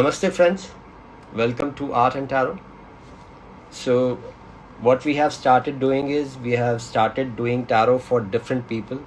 Namaste friends, welcome to Art and Tarot. So what we have started doing is we have started doing tarot for different people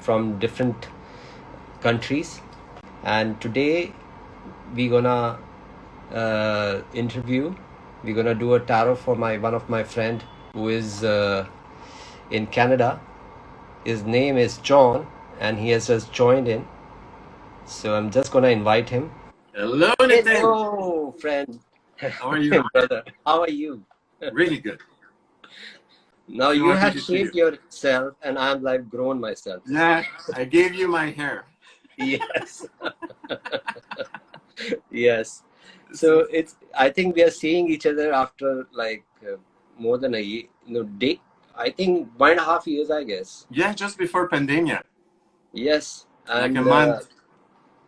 from different countries. And today we're gonna uh, interview we're gonna do a tarot for my one of my friend who is uh, in Canada. His name is John and he has just joined in. So I'm just gonna invite him Hello, Nitin. hello friend How are you? brother how are you really good. now So you have to see shaped yourself and I'm like grown myself Yeah, I gave you my hair. yes yes so it's i think we are seeing each other after like uh, more than a year no day i think one and a half years i guess Yeah, just before pandemia. yes and Like a uh, month.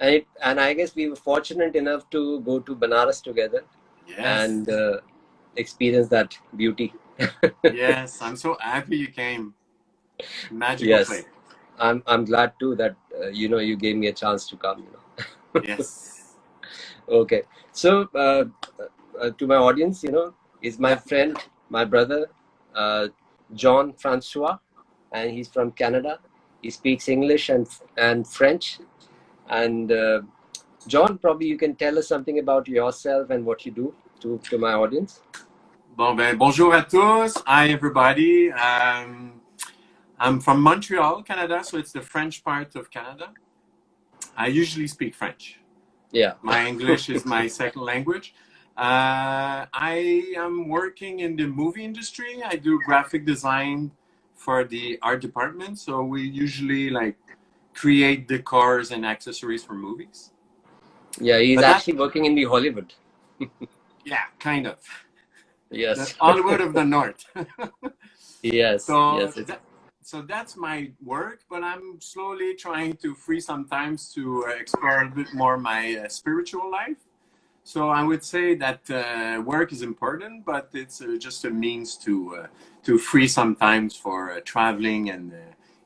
And, it, and i guess we were fortunate enough to go to banaras together Yes. and uh, experience that beauty yes, I'm so happy you came. Magical Yes. place. i'm i'm glad too that uh, you know you gave me a chance to come you know Yes. Okay, so uh, uh, to my audience, you know, is my friend, my brother, uh, John Francois, and he's from Canada. He speaks English and and French. And uh, John, probably you can tell us something about yourself and what you do to to my audience. Bon, ben, bonjour à tous. Hi, everybody. Um, I'm from Montreal, Canada, so it's the French part of Canada. I usually speak French. Yeah. My English is my second language. Uh, I am working in the movie industry. I do graphic design for the art department. So we usually like create the cars and accessories for movies. Yeah, he's But actually working in the Hollywood. Yeah, kind of. The Yes. Hollywood of the North. Yes. so, yes. That, so that's my work, but I'm slowly trying to free some times to explore a bit more my uh, spiritual life. So I would say that uh, work is important, but it's uh, just a means to uh, to free some times for uh, traveling and uh,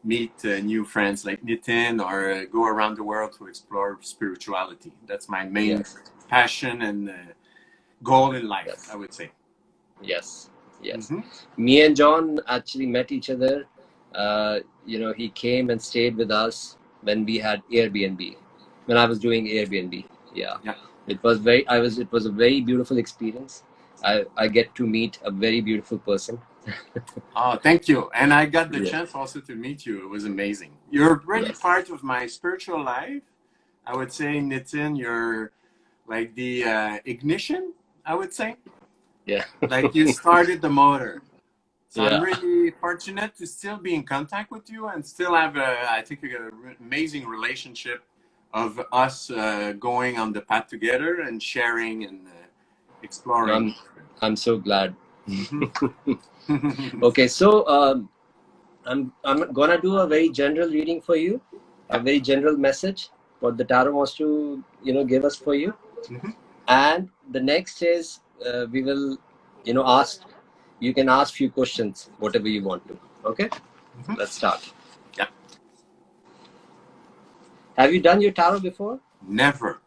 meet uh, new friends like Nitin or uh, go around the world to explore spirituality. That's my main yes. passion and uh, goal in life, Yes. I would say. Yes. Yes. Mhm. me and John actually met each other. Uh, you know, he came and stayed with us when we had Airbnb, when I was doing Airbnb. Yeah. Yeah. It was very, I was, it was a very beautiful experience. I, I get to meet a very beautiful person. Oh, thank you. And I got the Yeah. chance also to meet you. It was amazing. You're really Yes. part of my spiritual life. I would say, Nitin, you're like the uh, ignition, I would say. Yeah. Like you started the motor. So I'm really fortunate to still be in contact with you and still have, a, I think, an amazing relationship of us uh, going on the path together and sharing and uh, exploring. I'm so glad. Okay. So, um, I'm, I'm gonna do a very general reading for you, a very general message, what the tarot wants to, you know, give us for you. Mhm. and the next is uh, we will you know ask you can ask few questions whatever you want to okay Mhm. let's start Yeah. have you done your tarot before Never.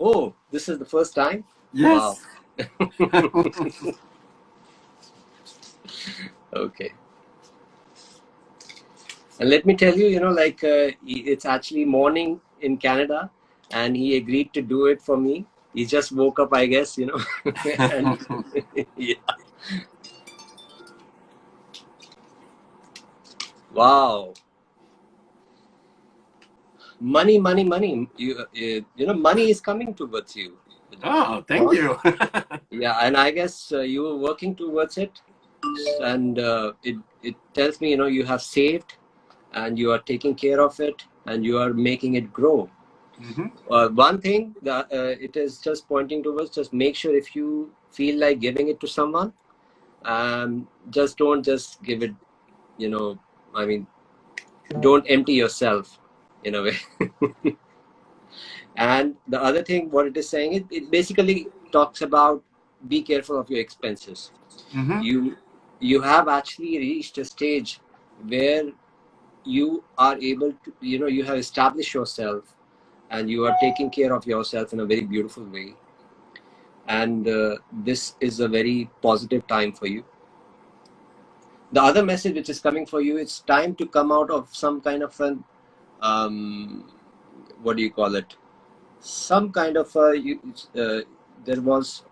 oh this is the first time Yes. okay and let me tell you you know like uh, it's actually morning in canada and he agreed to do it for me he just woke up i guess you know and yeah. Wow. Money, money, money. You, you, you know, money is coming towards you. oh, thank you. Yeah, and I guess uh, you were working towards it, and uh, it it tells me you know you have saved, and you are taking care of it, and you are making it grow. Mhm. Uh, one thing that uh, it is just pointing towards just make sure if you feel like giving it to someone, um, just don't just give it. You know, I mean, don't empty yourself in a way. and the other thing, what it is saying, it, it basically talks about be careful of your expenses. Mhm. You you have actually reached a stage where you are able to, you know, you have established yourself and you are taking care of yourself in a very beautiful way. and uh, this is a very positive time for you. The other message which is coming for you it's time to come out of some kind of an um, what do you call it? Some kind of a you, uh, there was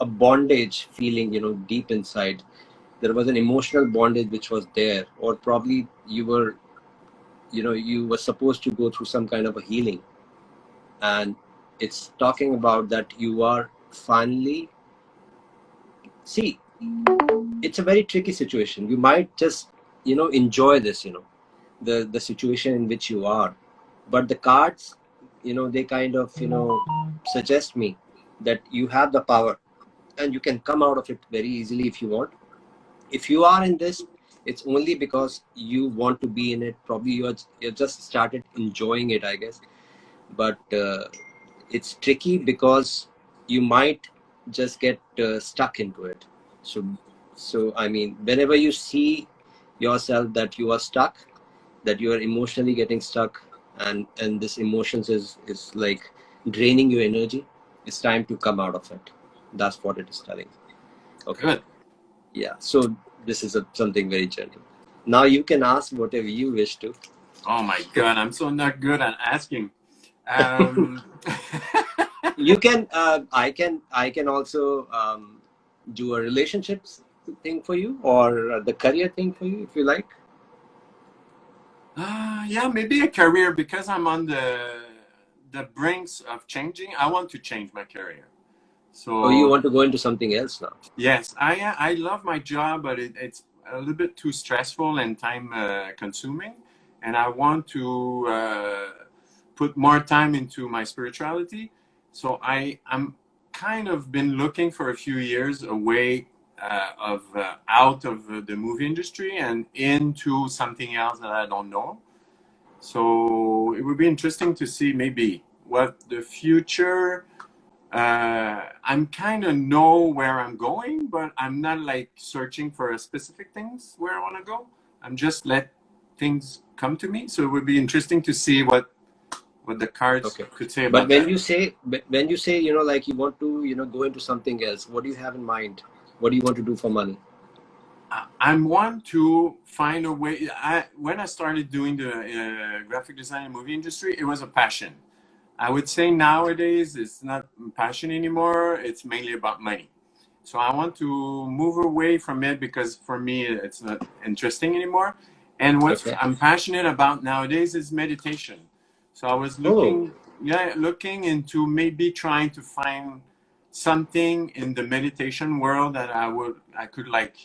a bondage feeling you know deep inside there was an emotional bondage which was there or probably you were you know you were supposed to go through some kind of a healing. And it's talking about that you are finally see it's a very tricky situation. You might just you know enjoy this you know the the situation in which you are. But the cards you know they kind of you know suggest me that you have the power and you can come out of it very easily if you want if you are in this it's only because you want to be in it. Probably you're you just started enjoying it i guess. But uh, it's tricky because you might just get uh, stuck into it. So so i mean whenever you see yourself that you are stuck that you are emotionally getting stuck and and this emotions is is like draining your energy it's time to come out of it. That's what it is telling. Okay. Good. Yeah so this is a, something very gentle now you can ask whatever you wish to Oh my god, I'm so not good at asking. Um, you can uh, i can i can also um, do a relationships thing for you or the career thing for you if you like uh, yeah, maybe a career because I'm on the the brinks of changing. I want to change my career. So or you want to go into something else now Yes, I I love my job, but it, it's a little bit too stressful and time uh, consuming, and I want to uh, put more time into my spirituality. So I I'm kind of been looking for a few years away uh, of uh, out of the movie industry and into something else that I don't know. So it would be interesting to see maybe what the future uh, I'm kind of know where I'm going, but I'm not like searching for a specific things where I want to go. I'm just let things come to me. So it would be interesting to see what what the cards Okay. could say about but when that. you say when you say you know like you want to you know go into something else what do you have in mind what do you want to do for money I- I'm one to find a way. I when I started doing the uh, graphic design and movie industry, it was a passion. I would say nowadays it's not passion anymore. It's mainly about money. So I want to move away from it because for me it's not interesting anymore. And what Okay. I'm passionate about nowadays is meditation. So I was oh looking, yeah, looking into maybe trying to find something in the meditation world that I would I could like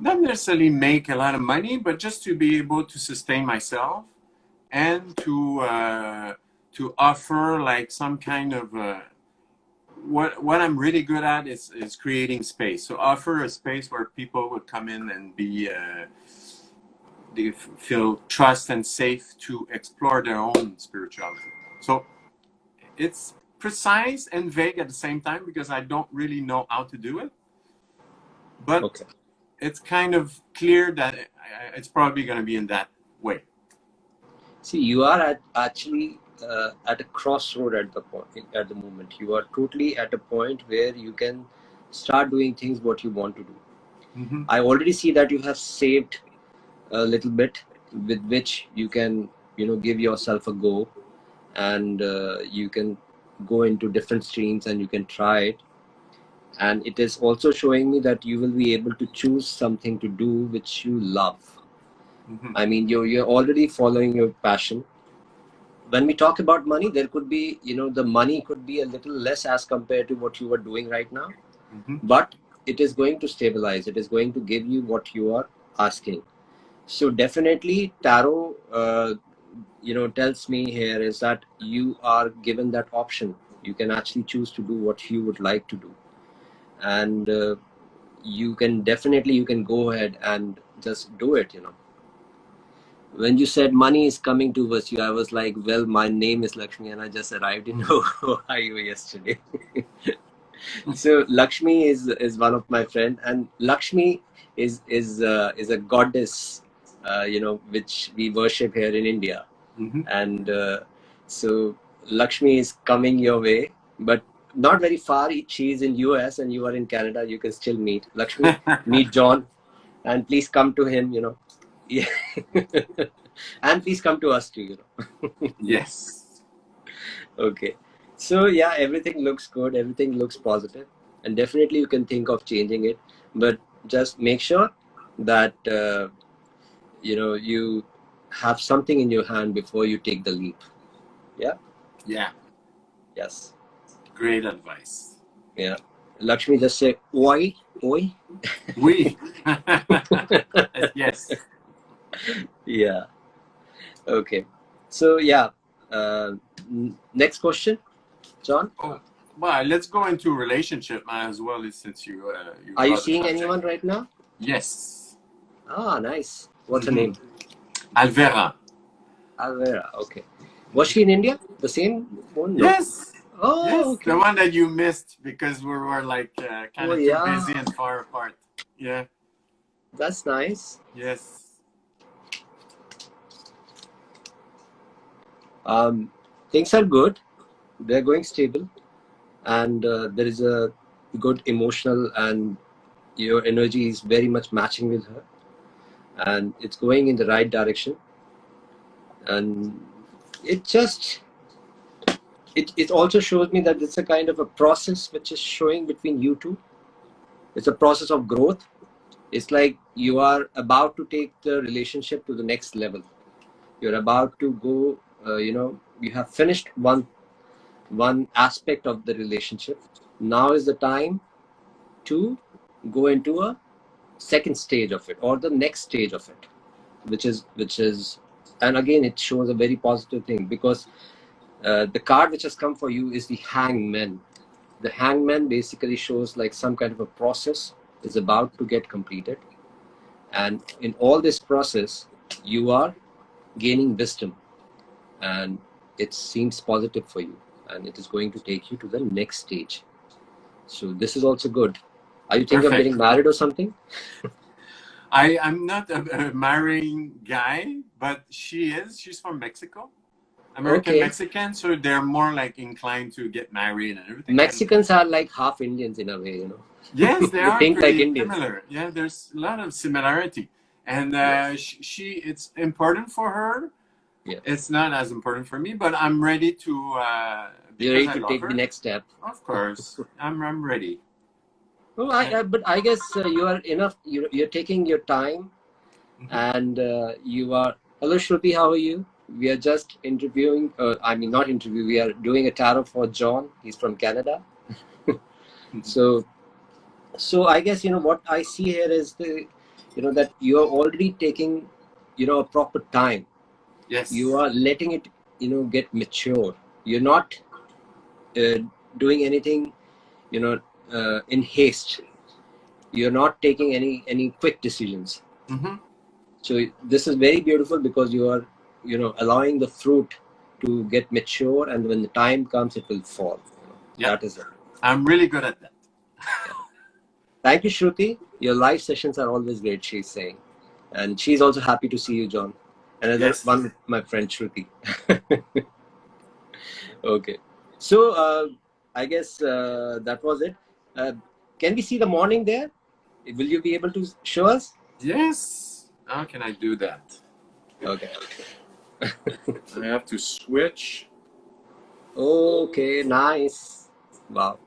not necessarily make a lot of money, but just to be able to sustain myself and to uh, to offer like some kind of uh, what what I'm really good at is is creating space. So offer a space where people would come in and be uh, they feel trust and safe to explore their own spirituality. So it's precise and vague at the same time because I don't really know how to do it, but okay it's kind of clear that it's probably going to be in that way. See you are at actually uh, at a crossroad at the point at the moment. You are totally at a point where you can start doing things what you want to do. Hmm i already see that you have saved a little bit with which you can you know give yourself a go and uh, you can go into different streams and you can try it. And it is also showing me that you will be able to choose something to do which you love hmm i mean you're, you're already following your passion. When we talk about money there could be you know the money could be a little less as compared to what you are doing right now. Hmm but it is going to stabilize. It is going to give you what you are asking. So definitely tarot uh, you know tells me here is that you are given that option. You can actually choose to do what you would like to do. And uh, you can definitely you can go ahead and just do it you know when you said money is coming towards you i was like well my name is lakshmi and i just arrived in ohio yesterday so lakshmi is is one of my friend and lakshmi is is uh, is a goddess uh, you know which we worship here in india hmm and uh, so lakshmi is coming your way but not very far. She is in US and you are in Canada. You can still meet Lakshmi, meet John, and please come to him. You know, yeah. and please come to us too. You know. yes. Okay. So yeah, everything looks good. Everything looks positive, and definitely you can think of changing it. But just make sure that uh, you know you have something in your hand before you take the leap. Yeah. Yeah. Yes. Great advice. Yeah. Lakshmi just say oi, oi. We. yes. Yeah. Okay. So yeah. Uh, next question, John. Oh, well, let's go into relationship as well, since you. Uh, you Are you seeing anyone right now? Yes. Ah, nice. What's her Mhm. name? Alvera. Alvera. Okay. Was she in India? The same one? No. Yes. Oh, yes. okay. The one that you missed because we were like uh, kind Oh, of yeah. too busy and far apart. Yeah. That's nice. Yes. Um, things are good. They're going stable, and uh, there is a good emotional and your energy is very much matching with her, and it's going in the right direction. And it just it it also shows me that it's a kind of a process which is showing between you two. It's a process of growth. It's like you are about to take the relationship to the next level. You're about to go uh, you know you have finished one one aspect of the relationship. Now is the time to go into a second stage of it or the next stage of it which is which is and again it shows a very positive thing because uh, the card which has come for you is the hangman. The hangman basically shows like some kind of a process is about to get completed. And in all this process you are gaining wisdom and it seems positive for you and it is going to take you to the next stage so this is also good are you thinking of getting married or something I I'm not a, a marrying guy, but she is. She's from Mexico. American Okay. Mexican, so they're more like inclined to get married and everything. mexicans are like half indians in a way you know Yes, they are think like Indians. similar. Yeah, there's a lot of similarity, and uh, she, she it's important for her. Yeah. It's not as important for me, but I'm ready to. Uh, you're ready to take her. the next step Of course, I'm I'm ready. well, I, I, but i guess uh, you are enough you're, you're taking your time Mhm. and uh, you are hello shruti how are you we are just interviewing uh, i mean not interview we are doing a tarot for john he's from canada so so i guess you know what i see here is the you know that you are already taking you know a proper time Yes. you are letting it you know get mature you're not uh, doing anything you know uh, in haste you're not taking any any quick decisions hmm so this is very beautiful because you are you know allowing the fruit to get mature and when the time comes it will fall you know. Yeah. that is it I'm really good at that. thank you shruti your live sessions are always great she's saying and she's also happy to see you john and Yes. one with my friend shruti okay so uh, i guess uh, that was it uh, can we see the morning there will you be able to show us Yes. How can I do that? okay I have to switch. okay nice wow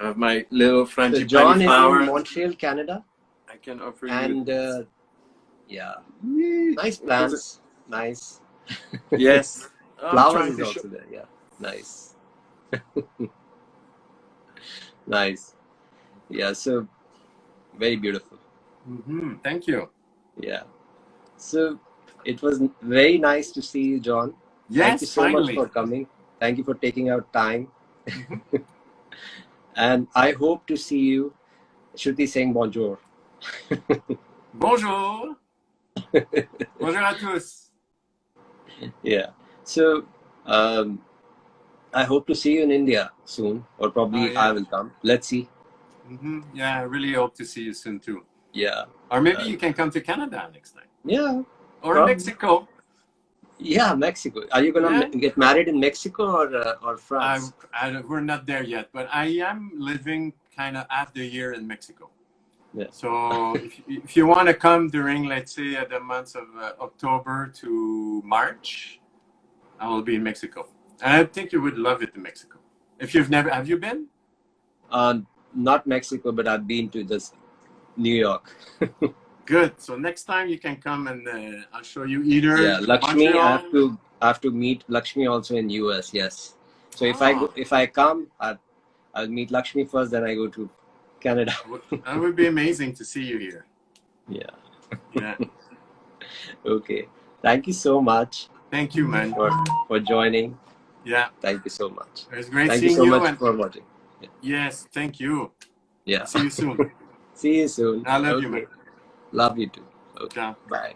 I have my little so john is flower. in montreal canada I can offer and you. uh, yeah. Nice plants nice. Yes. Flowers is also there. Yeah. Nice. Nice. Yeah so very beautiful. Mhm, Thank you. yeah. So it was very nice to see you john. Yes, thank you so finally. much for coming. Thank you for taking out time. Mhm. and i hope to see you. Shruti saying bonjour. Bonjour. Bonjour à tous. yeah so um i hope to see you in india soon or probably Oh, yeah. i will come let's see Mhm, Yeah, I really hope to see you soon too. yeah Or maybe Uh, you can come to Canada next time. yeah Or Prob- Mexico. Yeah, Mexico. Are you gonna Yeah. get married in Mexico or uh, or France? I, don't- we're not there yet, but I am living kind of half the year in Mexico. Yeah. So if, if you want to come during, let's say, uh, the months of uh, October to March, I will be in Mexico. And I think you would love it in Mexico. If you've never, have you been? Uh, not Mexico, but I've been to this New York. Good. So next time you can come and uh, I'll show you either yeah, Lakshmi. I have to I have to meet Lakshmi also in US. Yes. So if I Oh. go, if I come, I'll, I'll meet Lakshmi first, then I go to Canada. That would be amazing to see you here. Yeah. Yeah. Okay. Thank you so much Thank you, man. for for joining. Yeah. Thank you so much. It was great Thank you seeing so you. much and for watching. yes, thank you. Yeah. See you soon. See you soon. I love you, man. Love you too. Okay. Ciao. Bye.